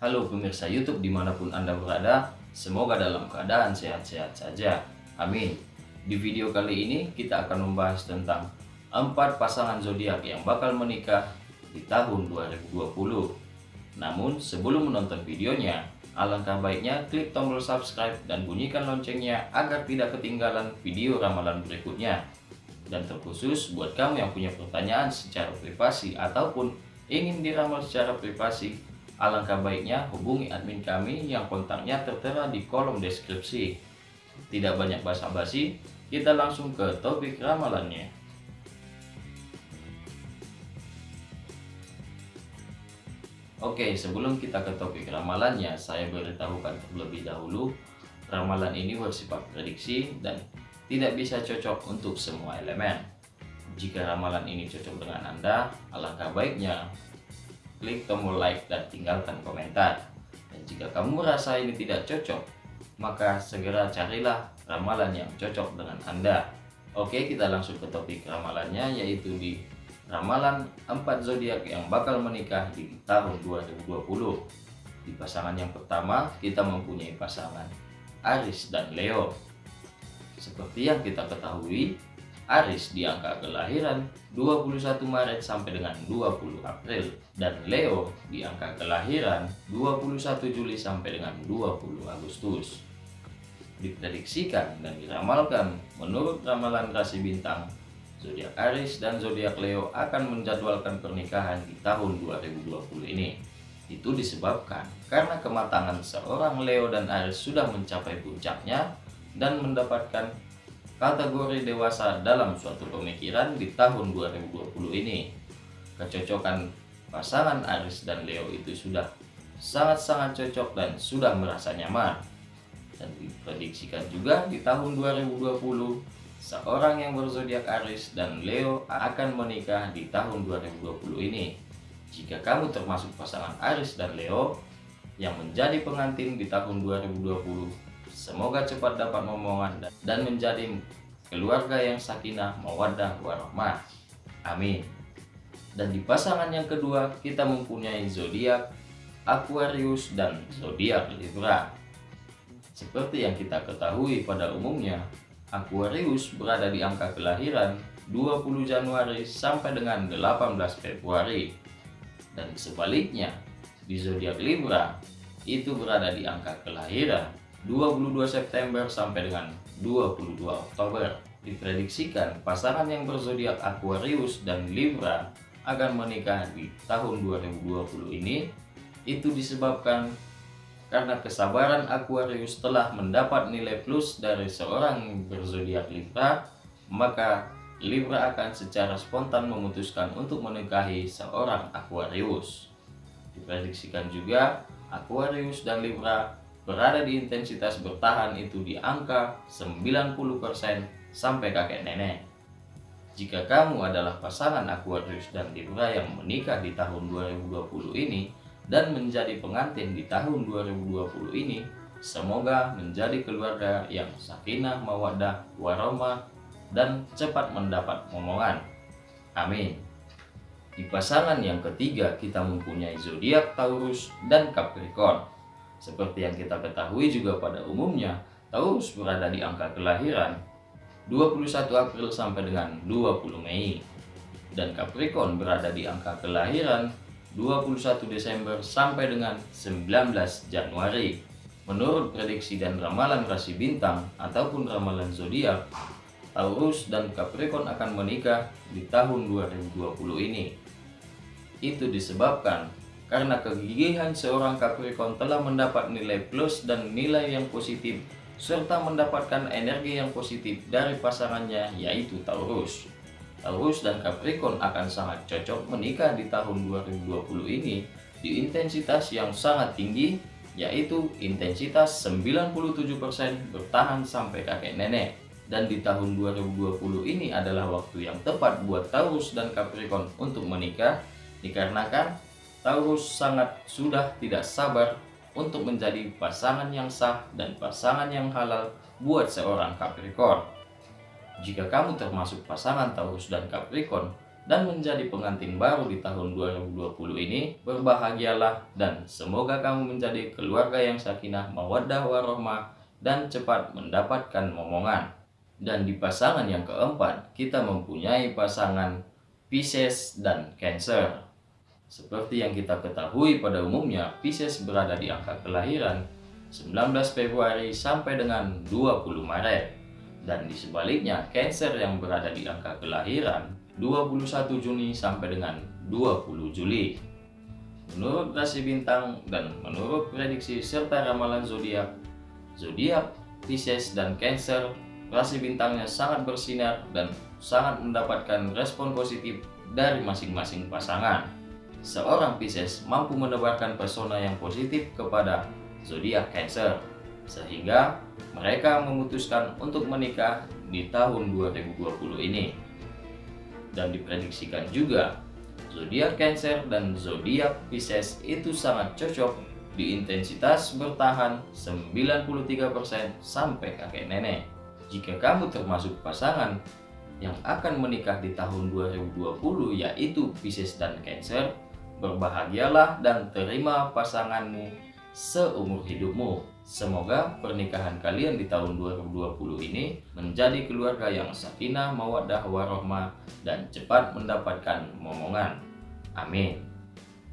Halo pemirsa YouTube di mana pun Anda berada, semoga dalam keadaan sehat-sehat saja. Amin. Di video kali ini kita akan membahas tentang empat pasangan zodiak yang bakal menikah di tahun 2020. Namun sebelum menonton videonya, alangkah baiknya klik tombol subscribe dan bunyikan loncengnya agar tidak ketinggalan video ramalan berikutnya. Dan terkhusus buat kamu yang punya pertanyaan secara privasi ataupun ingin diramal secara privasi, Alangkah baiknya hubungi admin kami yang kontaknya tertera di kolom deskripsi. Tidak banyak basa-basi, kita langsung ke topik ramalannya. Oke, sebelum kita ke topik ramalannya, saya beritahukan terlebih dahulu, ramalan ini bersifat prediksi dan tidak bisa cocok untuk semua elemen. Jika ramalan ini cocok dengan Anda, alangkah baiknya klik tombol like dan tinggalkan komentar. Dan jika kamu merasa ini tidak cocok, maka segera carilah ramalan yang cocok dengan Anda. Oke, kita langsung ke topik ramalannya yaitu di ramalan 4 zodiak yang bakal menikah di tahun 2020. Di pasangan yang pertama, kita mempunyai pasangan Aris dan Leo. Seperti yang kita ketahui, Aris di angka kelahiran 21 Maret sampai dengan 20 April dan Leo di angka kelahiran 21 Juli sampai dengan 20 Agustus. Diprediksikan dan diramalkan menurut ramalan rasi bintang, zodiak Aris dan zodiak Leo akan menjadwalkan pernikahan di tahun 2020 ini. Itu disebabkan karena kematangan seorang Leo dan Aris sudah mencapai puncaknya dan mendapatkan kategori dewasa dalam suatu pemikiran di tahun 2020 ini. Kecocokan pasangan Aris dan Leo itu sudah sangat-sangat cocok dan sudah merasa nyaman. Dan diprediksikan juga di tahun 2020, seorang yang berzodiak Aris dan Leo akan menikah di tahun 2020 ini. Jika kamu termasuk pasangan Aris dan Leo yang menjadi pengantin di tahun 2020, Semoga cepat dapat momongan dan menjadi keluarga yang sakinah, mawadah, warahmah. Amin. Dan di pasangan yang kedua, kita mempunyai zodiak Aquarius dan zodiak Libra. Seperti yang kita ketahui pada umumnya, Aquarius berada di angka kelahiran 20 Januari sampai dengan 18 Februari. Dan sebaliknya, di zodiak Libra itu berada di angka kelahiran 22 September sampai dengan 22 Oktober. Diprediksikan pasangan yang berzodiak Aquarius dan Libra akan menikah di tahun 2020 ini itu disebabkan karena kesabaran Aquarius telah mendapat nilai plus dari seorang berzodiak Libra maka Libra akan secara spontan memutuskan untuk menikahi seorang Aquarius diprediksikan juga Aquarius dan Libra berada di intensitas bertahan itu di angka 90% sampai kakek nenek. Jika kamu adalah pasangan Aquarius dan Libra yang menikah di tahun 2020 ini dan menjadi pengantin di tahun 2020 ini, semoga menjadi keluarga yang sakinah, mawadah, warahmah, dan cepat mendapat momongan. Amin. Di pasangan yang ketiga kita mempunyai zodiak Taurus dan Capricorn. Seperti yang kita ketahui juga pada umumnya, Taurus berada di angka kelahiran 21 April sampai dengan 20 Mei. Dan Capricorn berada di angka kelahiran 21 Desember sampai dengan 19 Januari. Menurut prediksi dan ramalan rasi bintang ataupun ramalan zodiak, Taurus dan Capricorn akan menikah di tahun 2020 ini. Itu disebabkan karena kegigihan seorang Capricorn telah mendapat nilai plus dan nilai yang positif serta mendapatkan energi yang positif dari pasangannya yaitu Taurus. Taurus dan Capricorn akan sangat cocok menikah di tahun 2020 ini di intensitas yang sangat tinggi yaitu intensitas 97% bertahan sampai kakek nenek dan di tahun 2020 ini adalah waktu yang tepat buat Taurus dan Capricorn untuk menikah dikarenakan Taurus sangat sudah tidak sabar untuk menjadi pasangan yang sah dan pasangan yang halal buat seorang Capricorn. Jika kamu termasuk pasangan Taurus dan Capricorn dan menjadi pengantin baru di tahun 2020 ini, berbahagialah dan semoga kamu menjadi keluarga yang sakinah, mawaddah warohmah dan cepat mendapatkan momongan. Dan di pasangan yang keempat, kita mempunyai pasangan Pisces dan Cancer. Seperti yang kita ketahui pada umumnya, Pisces berada di angka kelahiran 19 Februari sampai dengan 20 Maret. Dan di sebaliknya, Cancer yang berada di angka kelahiran 21 Juni sampai dengan 20 Juli. Menurut rasi bintang dan menurut prediksi serta ramalan zodiak, zodiak Pisces dan Cancer, rasi bintangnya sangat bersinar dan sangat mendapatkan respon positif dari masing-masing pasangan. Seorang Pisces mampu menebarkan pesona yang positif kepada zodiak Cancer, sehingga mereka memutuskan untuk menikah di tahun 2020 ini dan diprediksikan juga zodiak Cancer dan zodiak Pisces itu sangat cocok di intensitas bertahan 93% sampai kakek nenek. Jika kamu termasuk pasangan yang akan menikah di tahun 2020 yaitu Pisces dan Cancer, berbahagialah dan terima pasanganmu seumur hidupmu. Semoga pernikahan kalian di tahun 2020 ini menjadi keluarga yang sakinah, mawaddah, warohmah, dan cepat mendapatkan momongan. Amin.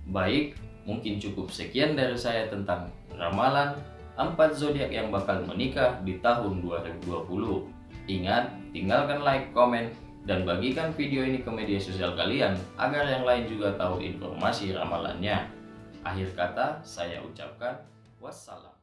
Baik, mungkin cukup sekian dari saya tentang ramalan empat zodiak yang bakal menikah di tahun 2020. Ingat, tinggalkan like, komen, dan bagikan video ini ke media sosial kalian agar yang lain juga tahu informasi ramalannya. Akhir kata, saya ucapkan wassalam.